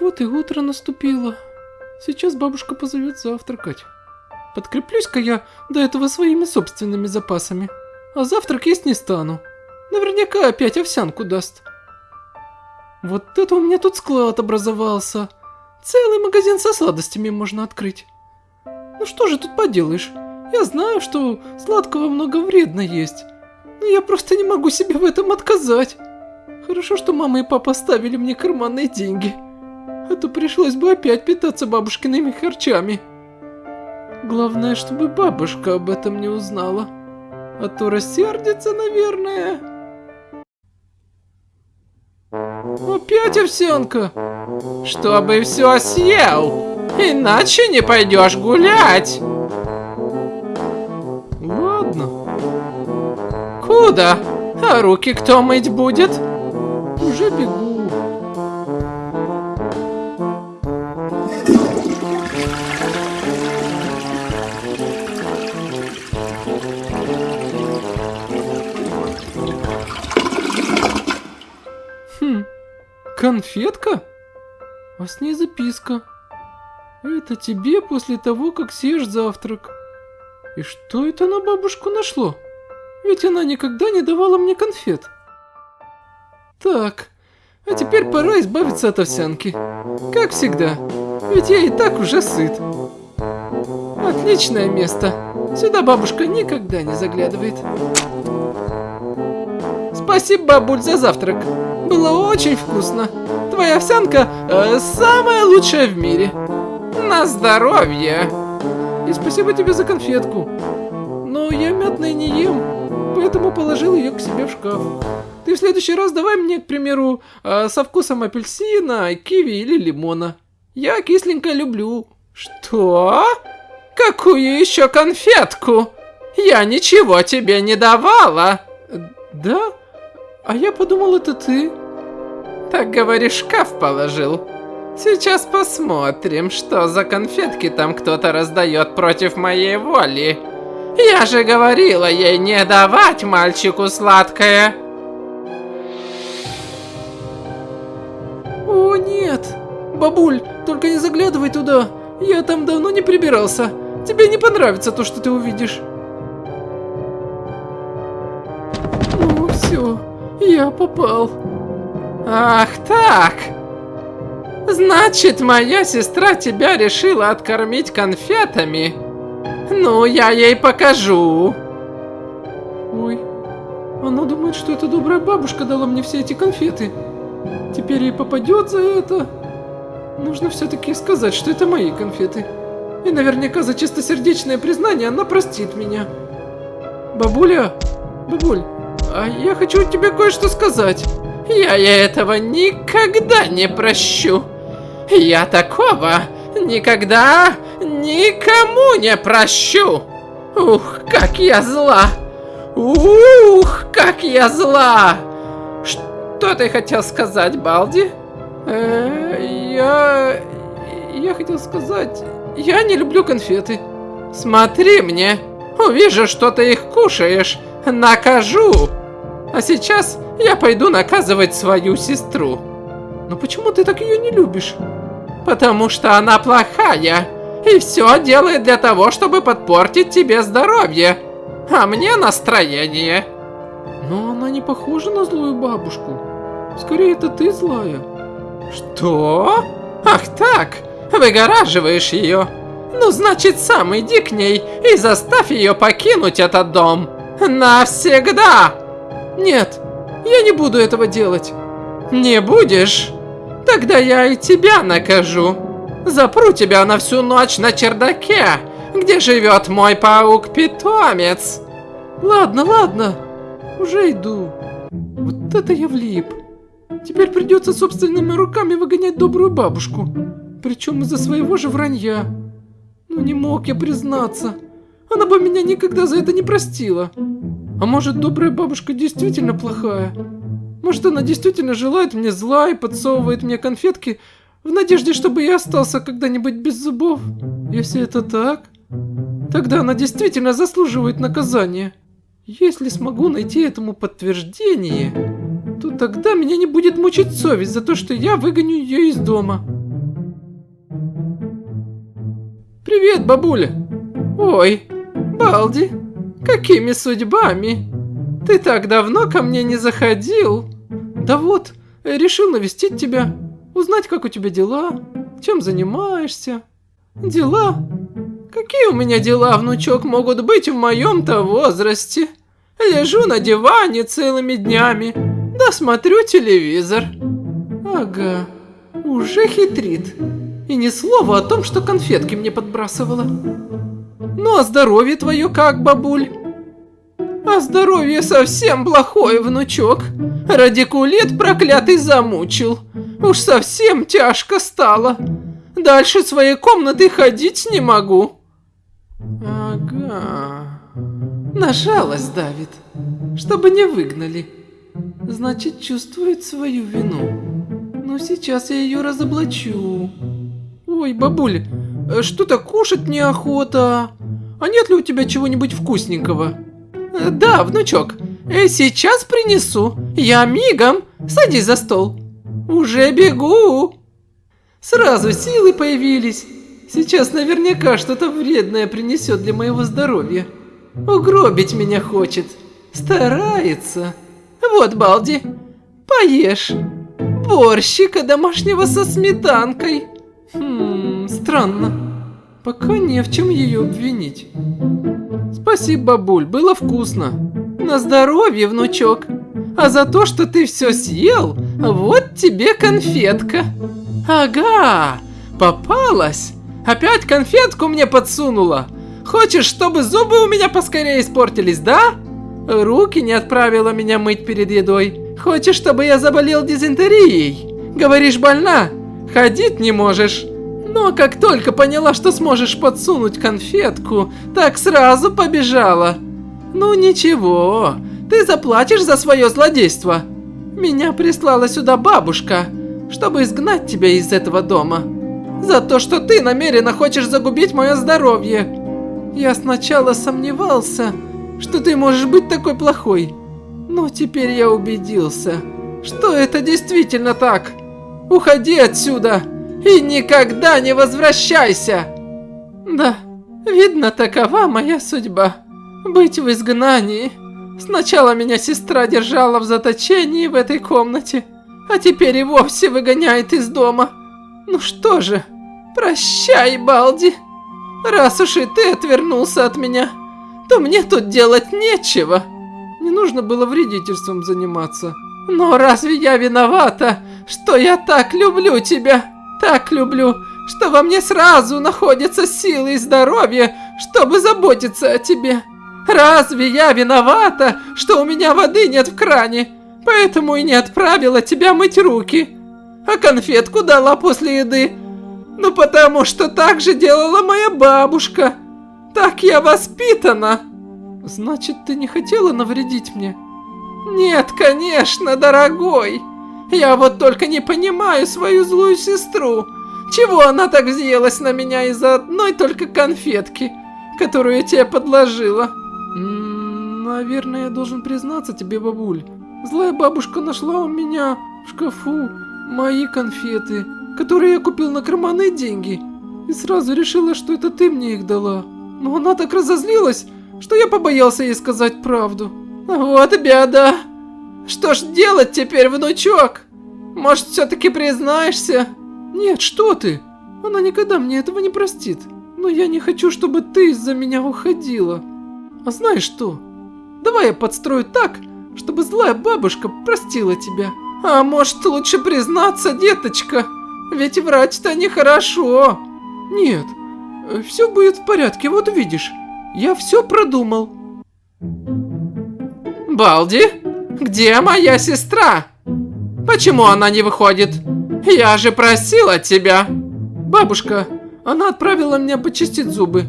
Вот и утро наступило. Сейчас бабушка позовет завтракать. Подкреплюсь-ка я до этого своими собственными запасами. А завтрак есть не стану. Наверняка опять овсянку даст. Вот это у меня тут склад образовался. Целый магазин со сладостями можно открыть. Ну что же тут поделаешь? Я знаю, что сладкого много вредно есть. Но я просто не могу себе в этом отказать. Хорошо, что мама и папа оставили мне карманные деньги. А то пришлось бы опять питаться бабушкиными харчами. Главное, чтобы бабушка об этом не узнала. А то рассердится, наверное. Опять овсянка? Чтобы все съел, иначе не пойдешь гулять. Ладно, Куда? А руки кто мыть будет? уже бегу. Конфетка? А с ней записка. Это тебе после того, как съешь завтрак. И что это на бабушку нашло? Ведь она никогда не давала мне конфет. Так, а теперь пора избавиться от овсянки. Как всегда, ведь я и так уже сыт. Отличное место. Сюда бабушка никогда не заглядывает. Спасибо, бабуль, за завтрак. Было очень вкусно. Твоя овсянка э, самая лучшая в мире. На здоровье. И спасибо тебе за конфетку. Но я мятное не ем, поэтому положил ее к себе в шкаф. Ты в следующий раз давай мне, к примеру, э, со вкусом апельсина, киви или лимона. Я кисленькое люблю. Что? Какую еще конфетку? Я ничего тебе не давала. Да? А я подумал, это ты. Так говоришь, шкаф положил. Сейчас посмотрим, что за конфетки там кто-то раздает против моей воли. Я же говорила ей не давать мальчику сладкое. О, нет! Бабуль, только не заглядывай туда. Я там давно не прибирался. Тебе не понравится то, что ты увидишь. Ну, все. Я попал. Ах так! Значит, моя сестра тебя решила откормить конфетами? Ну, я ей покажу. Ой, она думает, что эта добрая бабушка дала мне все эти конфеты. Теперь ей попадет за это. Нужно все-таки сказать, что это мои конфеты. И наверняка за чистосердечное признание она простит меня. Бабуля, бабуль, а я хочу тебе кое-что сказать. Я ей этого никогда не прощу. Я такого никогда никому не прощу. Ух, как я зла. Ух, как я зла. Что ты хотел сказать, Балди? Э, я... Я хотел сказать... Я не люблю конфеты. Смотри мне. Увижу, что ты их кушаешь. Накажу. А сейчас я пойду наказывать свою сестру. Но почему ты так ее не любишь? Потому что она плохая. И все делает для того, чтобы подпортить тебе здоровье. А мне настроение. Но она не похожа на злую бабушку. Скорее, это ты злая. Что? Ах так, выгораживаешь ее. Ну, значит, сам иди к ней и заставь ее покинуть этот дом. Навсегда. Нет, я не буду этого делать. Не будешь? Тогда я и тебя накажу. Запру тебя на всю ночь на чердаке, где живет мой паук-питомец. Ладно, ладно, уже иду. Вот это я влип. Теперь придется собственными руками выгонять добрую бабушку. Причем из-за своего же вранья. Ну не мог я признаться. Она бы меня никогда за это не простила. А может, добрая бабушка действительно плохая? Может, она действительно желает мне зла и подсовывает мне конфетки в надежде, чтобы я остался когда-нибудь без зубов? Если это так, тогда она действительно заслуживает наказания. Если смогу найти этому подтверждение, то тогда меня не будет мучить совесть за то, что я выгоню ее из дома. Привет, бабуля! Ой, Балди! Какими судьбами? Ты так давно ко мне не заходил. Да вот, решил навестить тебя, узнать, как у тебя дела, чем занимаешься. Дела? Какие у меня дела, внучок, могут быть в моем-то возрасте? Лежу на диване целыми днями, да смотрю телевизор. Ага, уже хитрит. И ни слова о том, что конфетки мне подбрасывала. Ну а здоровье твое как, бабуль? А здоровье совсем плохое, внучок. Радикулит проклятый замучил. Уж совсем тяжко стало. Дальше своей комнаты ходить не могу. Ага. На давит, чтобы не выгнали. Значит, чувствует свою вину. Ну, сейчас я ее разоблачу. Ой, бабуль, э, что-то кушать неохота. А нет ли у тебя чего-нибудь вкусненького? Э, да, внучок, э, сейчас принесу. Я мигом. Садись за стол. Уже бегу. Сразу силы появились. Сейчас наверняка что-то вредное принесет для моего здоровья. Угробить меня хочет. Старается. Вот, Балди, поешь. Борщика домашнего со сметанкой. Хм, странно. Пока не в чем ее обвинить. Спасибо, бабуль, было вкусно. На здоровье, внучок. А за то, что ты все съел, вот тебе конфетка. Ага, попалась. Опять конфетку мне подсунула. Хочешь, чтобы зубы у меня поскорее испортились, да? Руки не отправила меня мыть перед едой. Хочешь, чтобы я заболел дизентерией? Говоришь, больна? Ходить не можешь. Но как только поняла, что сможешь подсунуть конфетку, так сразу побежала. Ну ничего, ты заплатишь за свое злодейство. Меня прислала сюда бабушка, чтобы изгнать тебя из этого дома. За то, что ты намеренно хочешь загубить мое здоровье. Я сначала сомневался, что ты можешь быть такой плохой. Но теперь я убедился, что это действительно так. Уходи отсюда и никогда не возвращайся. Да, видно, такова моя судьба. Быть в изгнании. Сначала меня сестра держала в заточении в этой комнате, а теперь и вовсе выгоняет из дома. Ну что же, прощай, Балди. Раз уж и ты отвернулся от меня, то мне тут делать нечего. Не нужно было вредительством заниматься. Но разве я виновата, что я так люблю тебя? Так люблю, что во мне сразу находятся силы и здоровье, чтобы заботиться о тебе. Разве я виновата, что у меня воды нет в кране, поэтому и не отправила тебя мыть руки? А конфетку дала после еды? Ну потому что так же делала моя бабушка. Так я воспитана. Значит, ты не хотела навредить мне? Нет, конечно, дорогой. Я вот только не понимаю свою злую сестру. Чего она так взъелась на меня из-за одной только конфетки, которую я тебе подложила? Наверное, я должен признаться тебе, бабуль. Злая бабушка нашла у меня в шкафу мои конфеты, которые я купил на карманные деньги. И сразу решила, что это ты мне их дала. Но она так разозлилась, что я побоялся ей сказать правду. Вот беда. Что ж делать теперь, внучок? Может, все-таки признаешься? Нет, что ты? Она никогда мне этого не простит. Но я не хочу, чтобы ты из-за меня уходила. А знаешь что? Давай я подстрою так, чтобы злая бабушка простила тебя. А может, лучше признаться, деточка? Ведь врать-то нехорошо. Нет, все будет в порядке, вот увидишь. Я все продумал. Балди, где моя сестра? Почему она не выходит? Я же просила тебя. Бабушка, она отправила меня почистить зубы.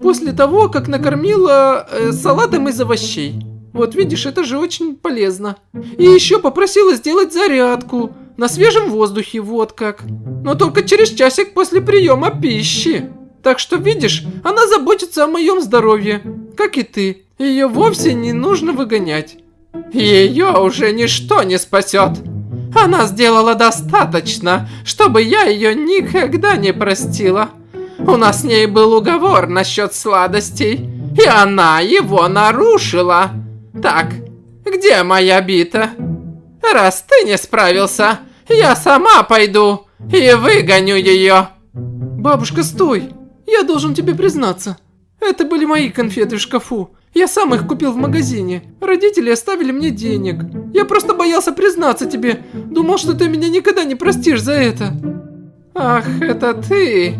После того, как накормила э, салатом из овощей. Вот видишь, это же очень полезно. И еще попросила сделать зарядку на свежем воздухе, вот как. Но только через часик после приема пищи. Так что, видишь, она заботится о моем здоровье, как и ты. Ее вовсе не нужно выгонять. Ее уже ничто не спасет. Она сделала достаточно, чтобы я ее никогда не простила. У нас с ней был уговор насчет сладостей, и она его нарушила. Так, где моя бита? Раз ты не справился, я сама пойду и выгоню ее. Бабушка, стой! Я должен тебе признаться. Это были мои конфеты в шкафу. Я сам их купил в магазине. Родители оставили мне денег. Я просто боялся признаться тебе. Думал, что ты меня никогда не простишь за это. Ах, это ты.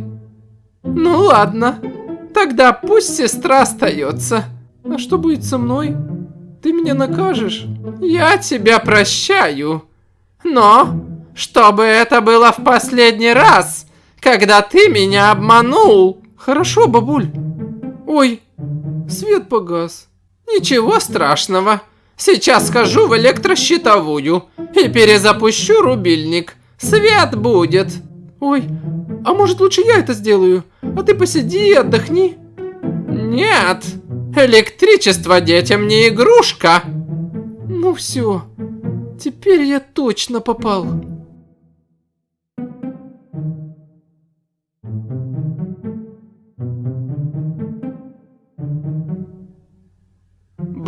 Ну ладно. Тогда пусть сестра остается. А что будет со мной? Ты меня накажешь? Я тебя прощаю. Но, чтобы это было в последний раз, когда ты меня обманул. Хорошо, бабуль. Ой, свет погас. Ничего страшного. Сейчас схожу в электрощитовую и перезапущу рубильник. Свет будет. Ой, а может лучше я это сделаю? А ты посиди и отдохни. Нет, электричество детям не игрушка. Ну все, теперь я точно попал.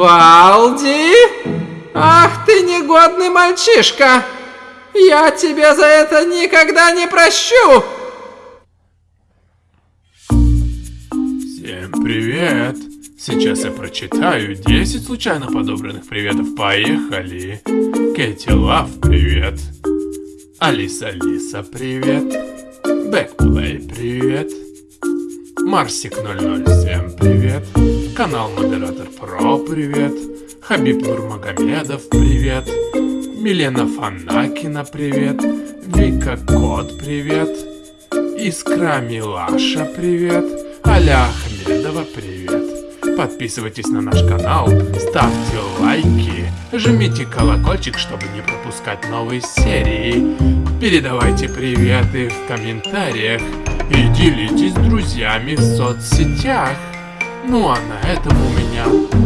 Балди? Ах ты негодный мальчишка! Я тебя за это никогда не прощу! Всем привет! Сейчас я прочитаю 10 случайно подобранных приветов. Поехали! Кэти Лав, привет! Алиса Алиса, привет! Бэкплей, привет! Марсик 007, привет! Канал Модератор Про, привет! Хабиб Нурмагомедов, привет! Милена Фанакина, привет! Вика Кот, привет! Искра Милаша, привет! Аля Ахмедова, привет! Подписывайтесь на наш канал, ставьте лайки, жмите колокольчик, чтобы не пропускать новые серии. Передавайте приветы в комментариях и делитесь с друзьями в соцсетях. Ну а на этом у меня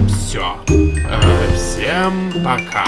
все. Э, всем пока.